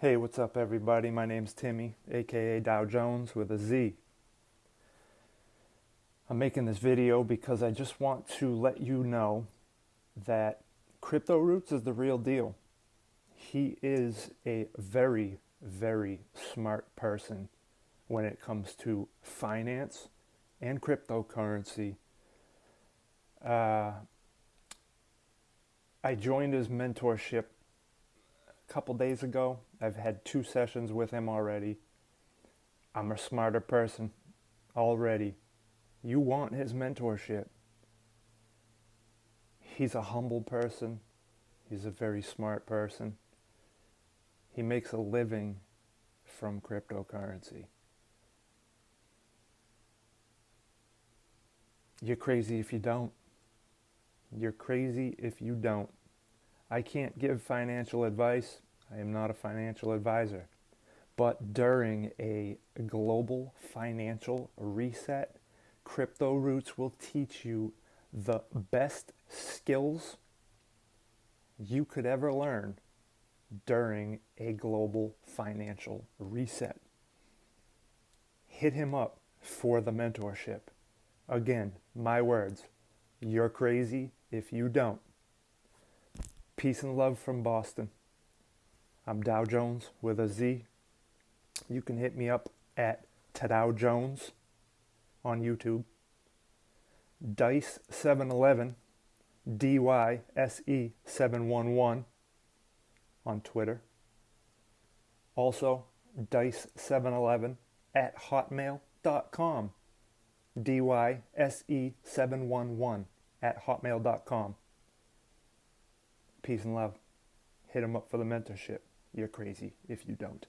Hey, what's up, everybody? My name's Timmy, aka Dow Jones with a Z. I'm making this video because I just want to let you know that Crypto Roots is the real deal. He is a very, very smart person when it comes to finance and cryptocurrency. Uh, I joined his mentorship couple days ago. I've had two sessions with him already. I'm a smarter person already. You want his mentorship. He's a humble person. He's a very smart person. He makes a living from cryptocurrency. You're crazy if you don't. You're crazy if you don't. I can't give financial advice. I am not a financial advisor. But during a global financial reset, Crypto Roots will teach you the best skills you could ever learn during a global financial reset. Hit him up for the mentorship. Again, my words, you're crazy if you don't. Peace and love from Boston. I'm Dow Jones with a Z. You can hit me up at Tadow Jones on YouTube. Dyse711, D Y S E 711 on Twitter. Also, Dyse711 at hotmail.com. D Y S E 711 at hotmail.com. Peace and love. Hit them up for the mentorship. You're crazy if you don't.